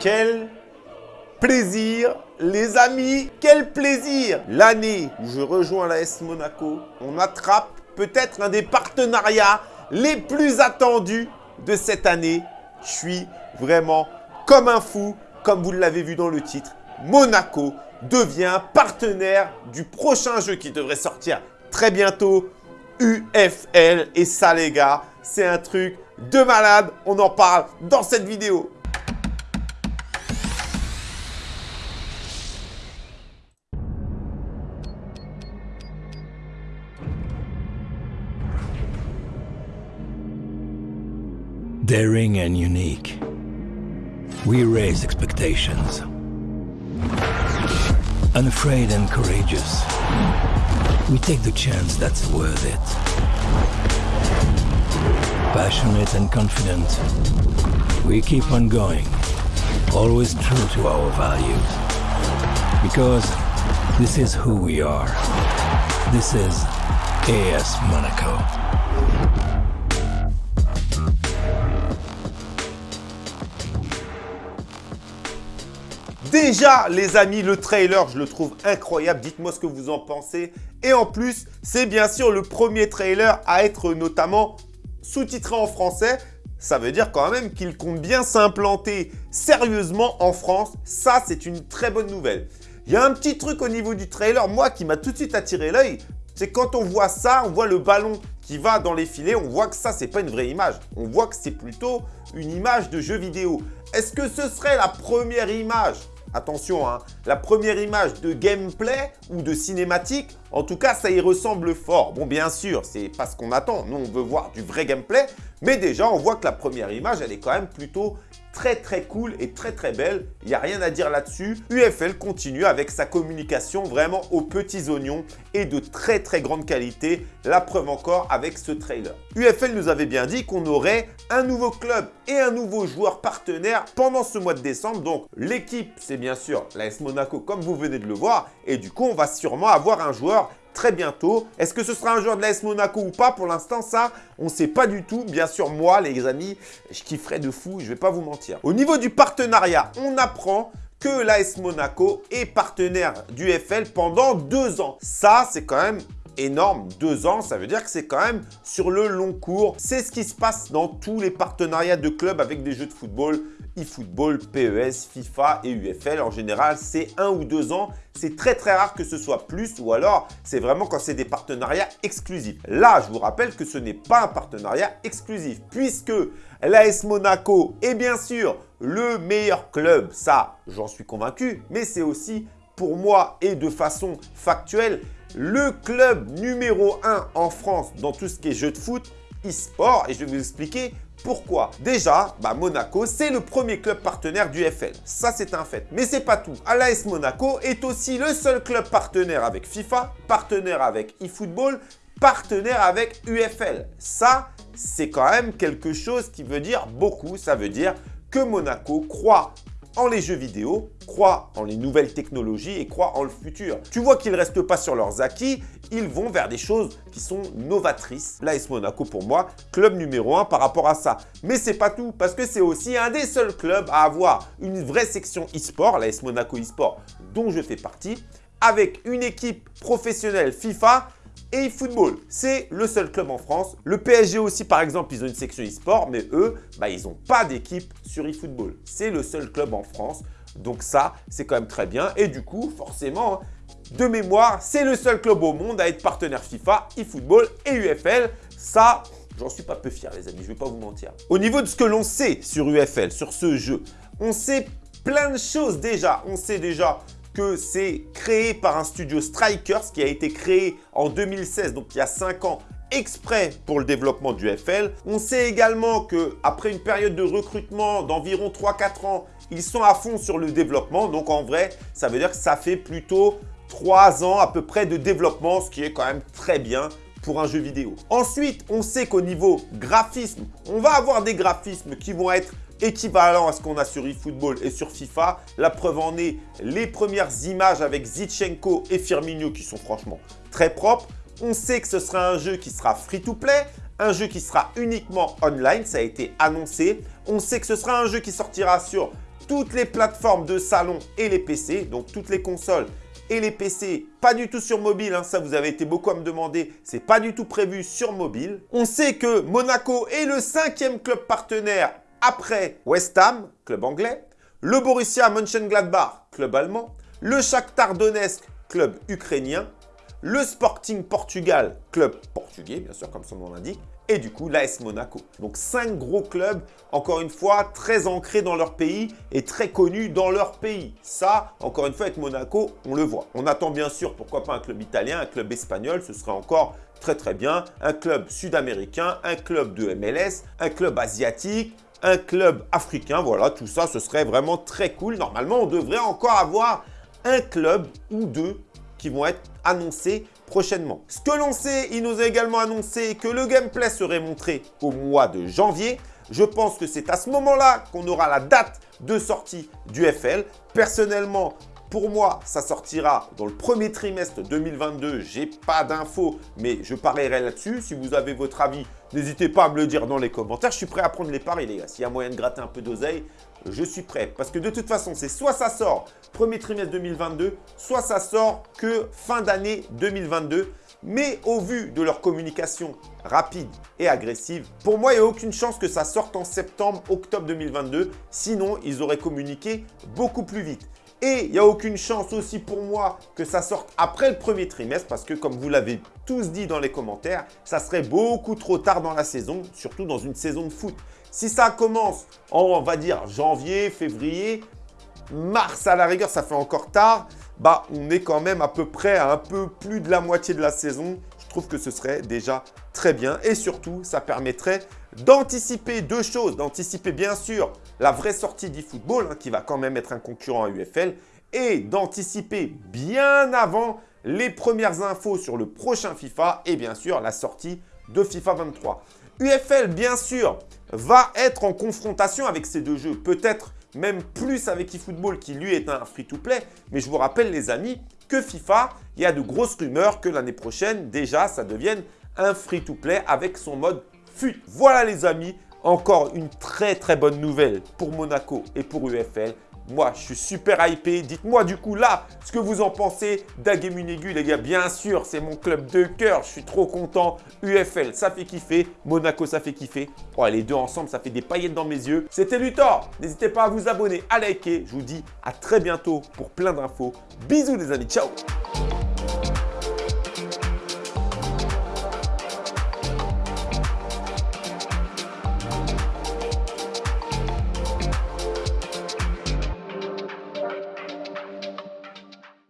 Quel plaisir, les amis Quel plaisir L'année où je rejoins la S Monaco, on attrape peut-être un des partenariats les plus attendus de cette année. Je suis vraiment comme un fou, comme vous l'avez vu dans le titre. Monaco devient partenaire du prochain jeu qui devrait sortir très bientôt, UFL. Et ça, les gars, c'est un truc de malade. On en parle dans cette vidéo. Daring and unique. We raise expectations. Unafraid and courageous. We take the chance that's worth it. Passionate and confident. We keep on going. Always true to our values. Because this is who we are. This is AS Monaco. Déjà, les amis, le trailer, je le trouve incroyable. Dites-moi ce que vous en pensez. Et en plus, c'est bien sûr le premier trailer à être notamment sous-titré en français. Ça veut dire quand même qu'il compte bien s'implanter sérieusement en France. Ça, c'est une très bonne nouvelle. Il y a un petit truc au niveau du trailer, moi, qui m'a tout de suite attiré l'œil. C'est quand on voit ça, on voit le ballon qui va dans les filets, on voit que ça, c'est pas une vraie image. On voit que c'est plutôt une image de jeu vidéo. Est-ce que ce serait la première image Attention, hein, la première image de gameplay ou de cinématique, en tout cas, ça y ressemble fort. Bon, bien sûr, c'est pas ce qu'on attend. Nous, on veut voir du vrai gameplay. Mais déjà, on voit que la première image, elle est quand même plutôt très très cool et très très belle. Il n'y a rien à dire là-dessus. UFL continue avec sa communication vraiment aux petits oignons et de très très grande qualité. La preuve encore avec ce trailer. UFL nous avait bien dit qu'on aurait un nouveau club et un nouveau joueur partenaire pendant ce mois de décembre. Donc l'équipe, c'est bien sûr l'AS Monaco comme vous venez de le voir. Et du coup, on va sûrement avoir un joueur très bientôt. Est-ce que ce sera un joueur de l'AS Monaco ou pas? Pour l'instant, ça, on ne sait pas du tout. Bien sûr, moi, les amis, je kifferais de fou, je ne vais pas vous mentir. Au niveau du partenariat, on apprend que l'AS Monaco est partenaire du FL pendant deux ans. Ça, c'est quand même énorme. Deux ans, ça veut dire que c'est quand même sur le long cours. C'est ce qui se passe dans tous les partenariats de clubs avec des jeux de football eFootball, PES, FIFA et UFL. En général, c'est un ou deux ans. C'est très très rare que ce soit plus ou alors c'est vraiment quand c'est des partenariats exclusifs. Là, je vous rappelle que ce n'est pas un partenariat exclusif puisque l'AS Monaco est bien sûr le meilleur club. Ça, j'en suis convaincu, mais c'est aussi pour moi et de façon factuelle le club numéro 1 en France dans tout ce qui est jeu de foot, e-sport et je vais vous expliquer pourquoi Déjà, bah, Monaco, c'est le premier club partenaire du FL. Ça, c'est un fait. Mais c'est pas tout. L'AS Monaco est aussi le seul club partenaire avec FIFA, partenaire avec eFootball, partenaire avec UFL. Ça, c'est quand même quelque chose qui veut dire beaucoup. Ça veut dire que Monaco croit en les jeux vidéo, croient en les nouvelles technologies et croient en le futur. Tu vois qu'ils ne restent pas sur leurs acquis, ils vont vers des choses qui sont novatrices. L'AS Monaco, pour moi, club numéro 1 par rapport à ça. Mais c'est pas tout, parce que c'est aussi un des seuls clubs à avoir une vraie section e-sport, l'AS Monaco e-sport, dont je fais partie, avec une équipe professionnelle FIFA et eFootball. C'est le seul club en France. Le PSG aussi, par exemple, ils ont une section e-sport, mais eux, bah, ils n'ont pas d'équipe sur eFootball. C'est le seul club en France. Donc ça, c'est quand même très bien. Et du coup, forcément, de mémoire, c'est le seul club au monde à être partenaire FIFA, eFootball et UFL. Ça, j'en suis pas peu fier, les amis, je vais pas vous mentir. Au niveau de ce que l'on sait sur UFL, sur ce jeu, on sait plein de choses déjà. On sait déjà c'est créé par un studio Strikers qui a été créé en 2016, donc il y a 5 ans, exprès pour le développement du FL. On sait également qu'après une période de recrutement d'environ 3-4 ans, ils sont à fond sur le développement. Donc en vrai, ça veut dire que ça fait plutôt 3 ans à peu près de développement, ce qui est quand même très bien pour un jeu vidéo. Ensuite, on sait qu'au niveau graphisme, on va avoir des graphismes qui vont être équivalent à ce qu'on a sur eFootball et sur FIFA. La preuve en est les premières images avec Zichenko et Firmino qui sont franchement très propres. On sait que ce sera un jeu qui sera free-to-play, un jeu qui sera uniquement online, ça a été annoncé. On sait que ce sera un jeu qui sortira sur toutes les plateformes de salon et les PC, donc toutes les consoles et les PC, pas du tout sur mobile, hein, ça vous avez été beaucoup à me demander, c'est pas du tout prévu sur mobile. On sait que Monaco est le cinquième club partenaire après West Ham, club anglais, le Borussia Mönchengladbach, club allemand, le Shakhtar Donetsk, club ukrainien, le Sporting Portugal, club portugais, bien sûr, comme son nom l'indique, et du coup l'AS Monaco. Donc cinq gros clubs, encore une fois, très ancrés dans leur pays et très connus dans leur pays. Ça, encore une fois, avec Monaco, on le voit. On attend bien sûr, pourquoi pas un club italien, un club espagnol, ce serait encore très très bien. Un club sud-américain, un club de MLS, un club asiatique, un club africain. Voilà, tout ça, ce serait vraiment très cool. Normalement, on devrait encore avoir un club ou deux qui vont être annoncés prochainement. Ce que l'on sait, il nous a également annoncé que le gameplay serait montré au mois de janvier. Je pense que c'est à ce moment-là qu'on aura la date de sortie du FL. Personnellement, pour moi, ça sortira dans le premier trimestre 2022. J'ai pas d'infos, mais je parierai là-dessus. Si vous avez votre avis, n'hésitez pas à me le dire dans les commentaires. Je suis prêt à prendre les paris, les gars. S'il y a moyen de gratter un peu d'oseille, je suis prêt. Parce que de toute façon, c'est soit ça sort premier trimestre 2022, soit ça sort que fin d'année 2022. Mais au vu de leur communication rapide et agressive, pour moi, il n'y a aucune chance que ça sorte en septembre, octobre 2022. Sinon, ils auraient communiqué beaucoup plus vite. Et il n'y a aucune chance aussi pour moi que ça sorte après le premier trimestre parce que comme vous l'avez tous dit dans les commentaires, ça serait beaucoup trop tard dans la saison, surtout dans une saison de foot. Si ça commence en, on va dire, janvier, février, mars à la rigueur, ça fait encore tard, bah on est quand même à peu près à un peu plus de la moitié de la saison. Je trouve que ce serait déjà très bien et surtout, ça permettrait d'anticiper deux choses. D'anticiper bien sûr la vraie sortie d'eFootball hein, qui va quand même être un concurrent à UFL et d'anticiper bien avant les premières infos sur le prochain FIFA et bien sûr la sortie de FIFA 23. UFL, bien sûr, va être en confrontation avec ces deux jeux. Peut-être même plus avec eFootball qui lui est un free-to-play. Mais je vous rappelle les amis que FIFA, il y a de grosses rumeurs que l'année prochaine, déjà, ça devienne un free-to-play avec son mode FUT. Voilà les amis, encore une très très bonne nouvelle pour Monaco et pour UFL. Moi, je suis super hypé. Dites-moi du coup là ce que vous en pensez d'Agemunegu, les gars. Bien sûr, c'est mon club de cœur. Je suis trop content. UFL, ça fait kiffer. Monaco, ça fait kiffer. Oh, les deux ensemble, ça fait des paillettes dans mes yeux. C'était Luthor. N'hésitez pas à vous abonner, à liker. Je vous dis à très bientôt pour plein d'infos. Bisous les amis. Ciao